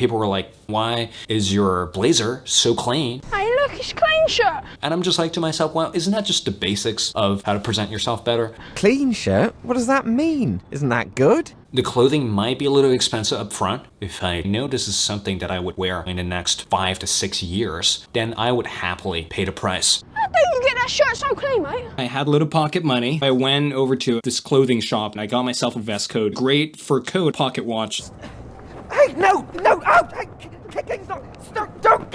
people were like, why is your blazer so clean? I look, it's clean shirt. And I'm just like to myself, well, isn't that just the basics of how to present yourself better? Clean shirt? What does that mean? Isn't that good? The clothing might be a little expensive up front. If I know this is something that I would wear in the next five to six years, then I would happily pay the price. How do you get that shirt so clean, mate? I had a little pocket money. I went over to this clothing shop and I got myself a vest coat. Great for coat pocket watch. No, no, out! Hey, kicking's not, stop, don't